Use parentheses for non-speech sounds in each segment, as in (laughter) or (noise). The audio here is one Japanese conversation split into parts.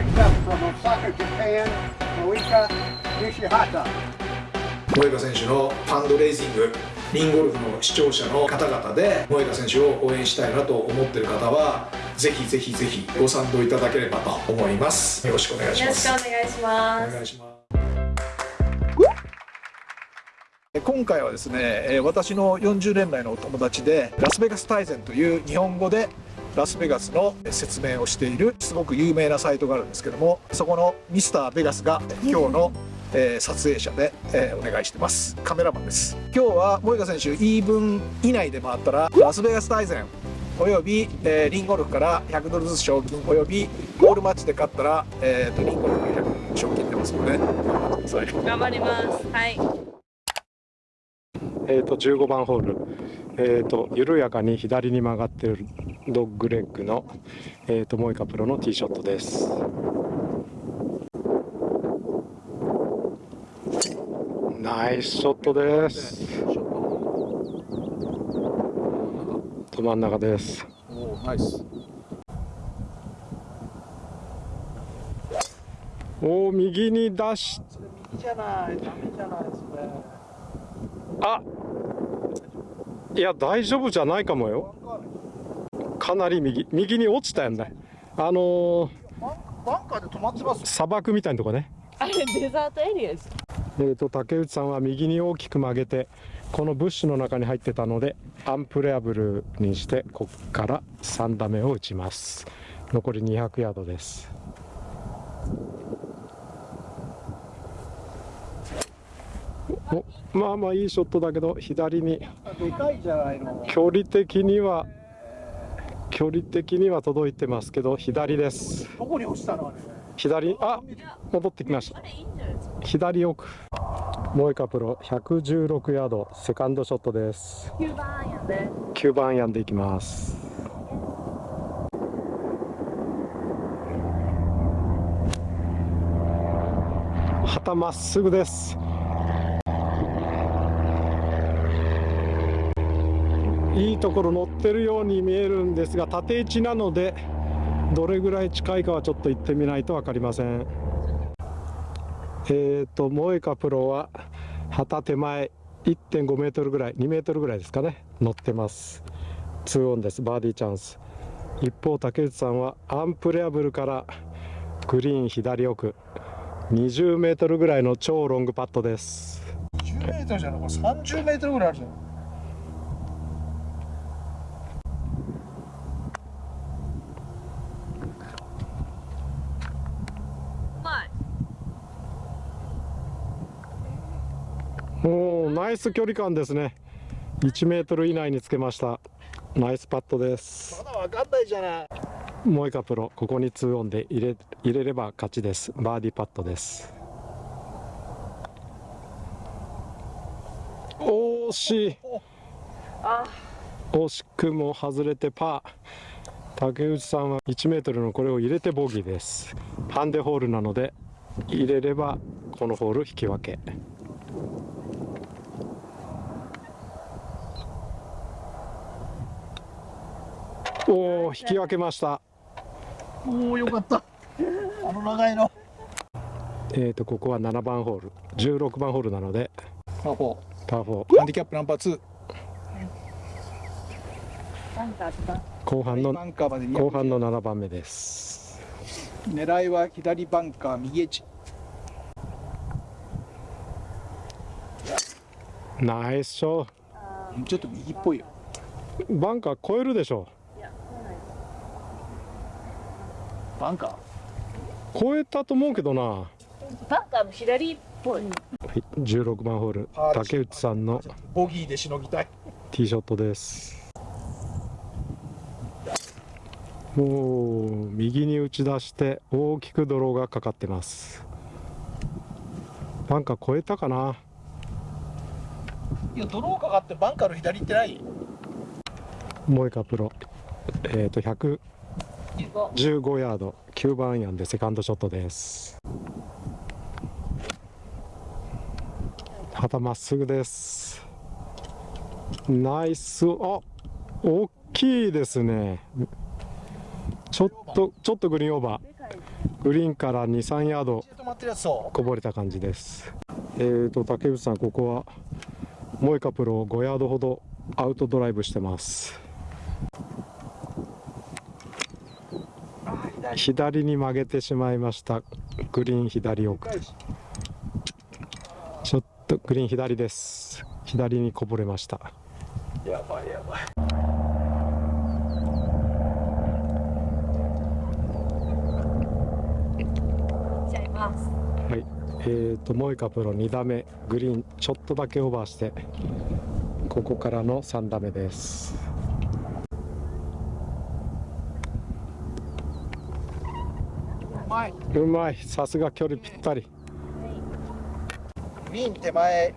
Next up from Osaka, Japan, Moika Nishihata. 萌歌選手のファンドレイジングリンゴルフの視聴者の方々で萌歌選手を応援したいなと思っている方はぜひぜひぜひご賛同いただければと思います。よろしくお願いしよろしますくお願いします。お願いします。今回はですねえー私の40年来のお友達でラスベガス大全という日本語でラスベガスの説明をしているすごく有名なサイトがあるんですけどもそこのミスターベガスが今日の、えー撮影者で、えーお願いしてます。カメラマンです。今日は萌歌選手イーブン以内で回ったらラスベガス大全および、えーリンゴルフから100ドルずつ賞金およびゴールマッチで勝ったら、えーとリンゴルフ100賞金出ますので頑張ってください頑張ります。はい。えー、と15番ホール、えー、と緩やかに左に曲がっているドッグレッグの、えー、とモイカプロのティーショットです。ナイスショットです。ど真ん中です。おーナイス。おお右に出し右じゃないダメじゃないですねあいや大丈夫じゃないかもよ。かなり右右に落ちたよね。あのーバンカーで止まってます？砂漠みたいなとこね。あれデザートエリアです。えー、と竹内さんは右に大きく曲げてこのブッシュの中に入ってたのでアンプレアブルにしてここから3打目を打ちます。残り200ヤードですおまあまあいいショットだけど左に。距離的には距離的には届いてますけど左です。どこに落ちたの？あれ左あ戻ってきました。左奥。モエカプロ116ヤード。セカンドショットです。9番アイアンで。9番アイアンでいきます。旗まっすぐですいいところ乗ってるように見えるんですが縦位置なのでどれぐらい近いかはちょっと行ってみないと分かりません。えーとモエカプロは旗手前1.5メートルぐらい2メートルぐらいですかね乗ってます。2オンですバーディーチャンス。一方竹内さんはアンプレアブルからグリーン左奥20メートルぐらいの超ロングパットです。10メートルじゃないこれ30メートルぐらいあるじゃんおーナイス距離感ですね。1メートル以内につけました。ナイスパットです。まだわかんないじゃない。モエカプロ。ここに2オンで入れ入れれば勝ちです。バーディーパットです。惜しい。あ惜しくも外れてパー。竹内さんは1メートルのこれを入れてボギーです。ハンデホールなので入れればこのホール引き分けおお引き分けました。おおよかった。あの長いの。えーとここは7番ホール。16番ホールなので。パー。4パー。4ハンディキャップナンバー2なんかあった後半のバンカーまで200後半の7番目です。狙いは左バンカー右エッジ。ナイスショちょっと右っぽいよ。ーバンカー超えるでしょバンカ超えたと思うけどな。はバンカーの左っぽい。い16番ホール。竹内さんのーボギーでしのぎたい。ティーショットです。おお右に打ち出して大きくドローがかかってます。バンカー超えたかな？いやドローかかってバンカーの左行ってない。モエカプロ。えっ、と115 15ヤード。9番アイアンでセカンドショットです。旗まっすぐです。ナイス。あ大きいですね。ちょっとちょっとグリーンオーバー。グリーンから23ヤードこぼれた感じです。えーと竹内さんここはモイカプロ5ヤードほどアウトドライブしてます。左に曲げてしまいました。グリーン左奥。ちょっとグリーン左です。左にこぼれました。やばいやばい。はい。えーとモイカプロ2打目。グリーンちょっとだけオーバーしてここからの3打目ですまいうまい。さすが距離ぴったり。グリーン手前。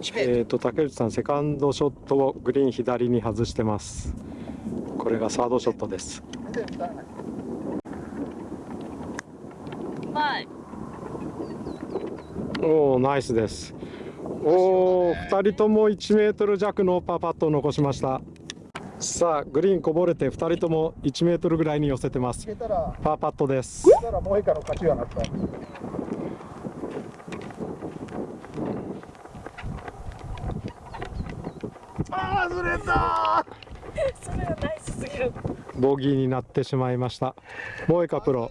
1メーと竹内さんセカンドショットをグリーン左に外してます。これがサードショットです。うまいおおナイスです。おお2人とも1メートル弱のパーパットを残しましたさあグリーンこぼれて2人とも1メートルぐらいに寄せてます。パーパットです。あーずれたそれはナイスすぎるボギーになってしまいました。モエカプロ。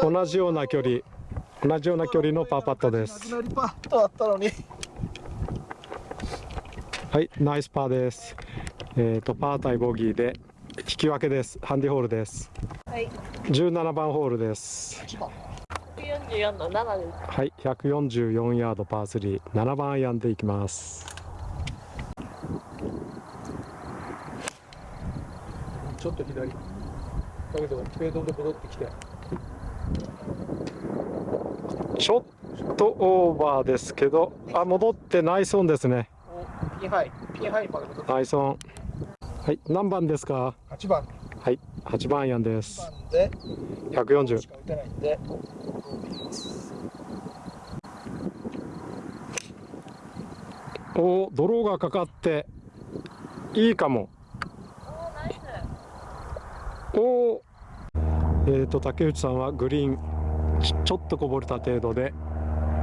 同じような距離。同じような距離のパーパットです。なくなりパットあったのに。はいナイスパーですえーとパー対ボギーで引き分けです。ハンディホールです。はい。17番ホールです。1番144の7です。はい。144ヤードパー37番アイアンでいきます。ちょっと左。だけどフェードで戻ってきて。ちょっとオーバーですけどあ戻ってナイスオンですね。ピンハイ。ピンハイまで戻って。ナイスオンはい。何番ですか？8番。はい。8番アイアンです。番で。140しか打てないんで。おードローがかかって。いいかも。おおおえーと竹内さんはグリーンちちょっとこぼれた程度で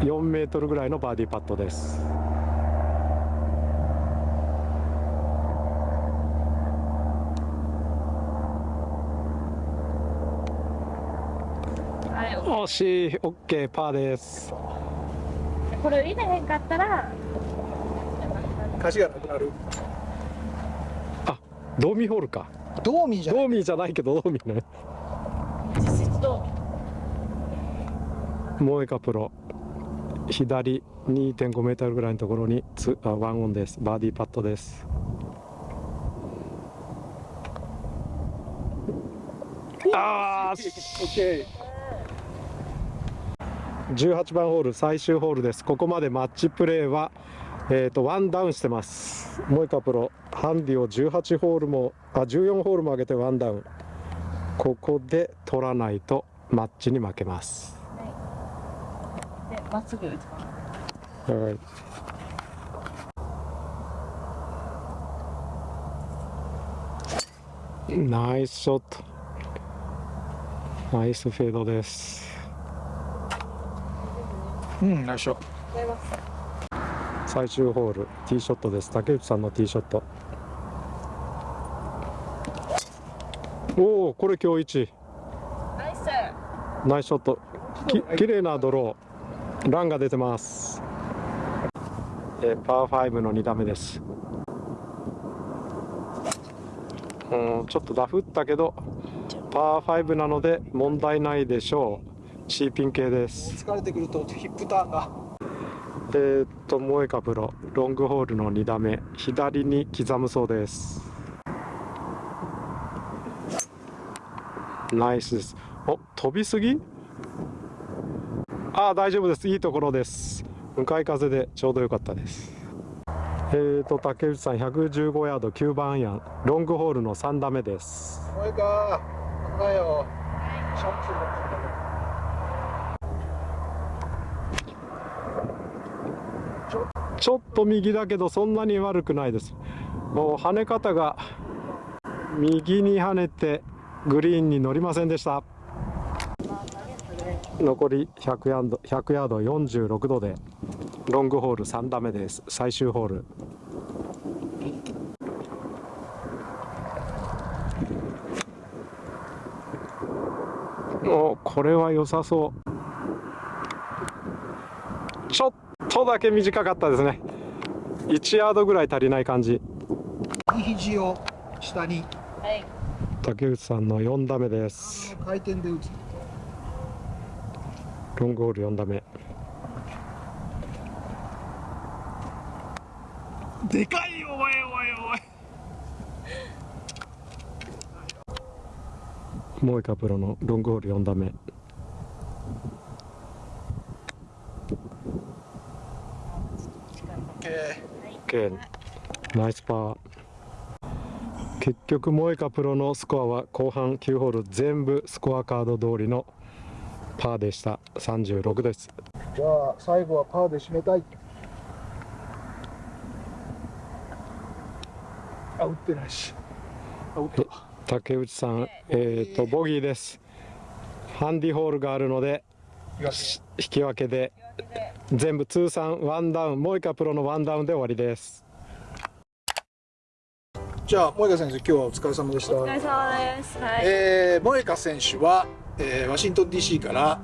4メートルぐらいのバーディーパットですしい OK パーです。これ入れへんかったら勝ちがなくなる。ドーミーホールか。ドーミーじゃない。ドーミーじゃないけどドーミーね。実質どモエカプロ。左2.5メートルぐらいのところにツあワンオンです。バーディーパットです。あー OK 18番ホール最終ホールです。ここまでマッチプレーはえー、とワンダウンしてます。モエカプロハンディを18ホールもあ14ホールも上げてワンダウン。ここで取らないとマッチに負けます。うでまっすぐ打ちますはい。ナイスショット。ナイスフェードですうんナイスショットございます最終ホールティーショットです。竹内さんのティーショット。おおこれ今日一。ナイス。ナイスショット。き綺麗なドロー。ランが出てます。えーパー5の2打目です。うんちょっとダフったけどパー5なので問題ないでしょうシーピン系です。疲れてくるとヒップターンが。えー、っとモエカプロロングホールの2打目。左に刻むそうです。ナイスです。お飛びすぎ？ああ大丈夫です。いいところです。向かい風でちょうど良かったです。えー、と竹内さん115ヤード。9番アイアン。ロングホールの3打目です。お前か。危ないよシャンプーのちょっと右だけどそんなに悪くないです。もう跳ね方が右に跳ねてグリーンに乗りませんでした。残り100ヤード100ヤード46度でロングホール3打目です。最終ホール。おこれは良さそう。ちょっとだけ短かったですね。1ヤードぐらい足りない感じ。右肘を下に。はい。竹内さんの4打目です。回転で打つ。ロングホール4打目。でかいよおいおいおい。モイカプロのロングホール4打目 OK ナイスパー。結局モエカプロのスコアは後半9ホール全部スコアカード通りのパーでした。36です。じゃあ最後はパーで締めたい。あ打ってないし。あ打った竹内さんえっ、とボギーです。ハンディホールがあるので東引き分けで全部通算ワンダウンモイカプロのワンダウンで終わりです。じゃあ萌香先生今日はお疲れ様でした。お疲れ様です。はい、えー、萌香選手は、えーワシントン DC から、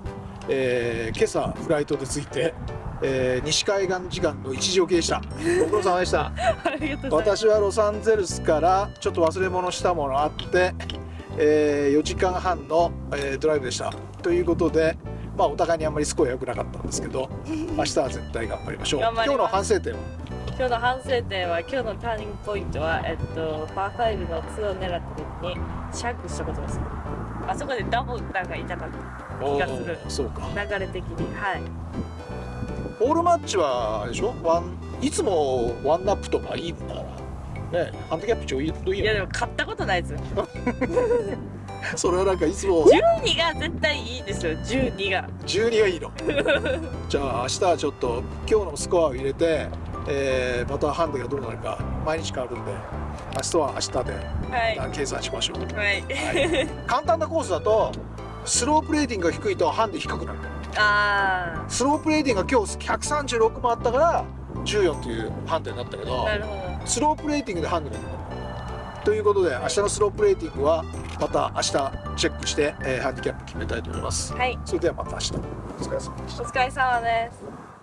えー今朝フライトで着いて、えー西海岸時間の1時起きでした。ご苦労様でした。(laughs) ありがとうございます。私はロサンゼルスからちょっと忘れ物したものあって、え4時間半の、えードライブでした。ということでまあお互いにあんまりスコア良くなかったんですけど (laughs) 明日は絶対頑張りましょう。今日の反省点は？今日の反省点は今日のターニングポイントはえっとパー5の2を狙った時にシャンクしたことです。あそこでダブルなんか痛かった気がする。そうか。流れ的にはい。ホールマッチはでしょ？ワンいつもワンナップとかいいんだからねハンディキャップちょいどいいよ。いやでも買ったことないですよ (laughs) (laughs) それはなんかいつも。12が絶対いいですよ。12が。12がいいの。(laughs) じゃあ明日はちょっと今日のスコアを入れて、えーまたハンデがどうなるか毎日変わるんで明日は明日ではい。計算しましょう、はい。はい。簡単なコースだとスロープレーティングが低いとハンデ低くなる。あスロープレーティングが今日136もあったから14というハンデになったけどスロープレーティングでハンデがということで明日のスロープレーティングはまた明日チェックして、えーハンディキャップ決めたいと思います。はい。それではまた明日。お疲れ様でした。お疲れ様です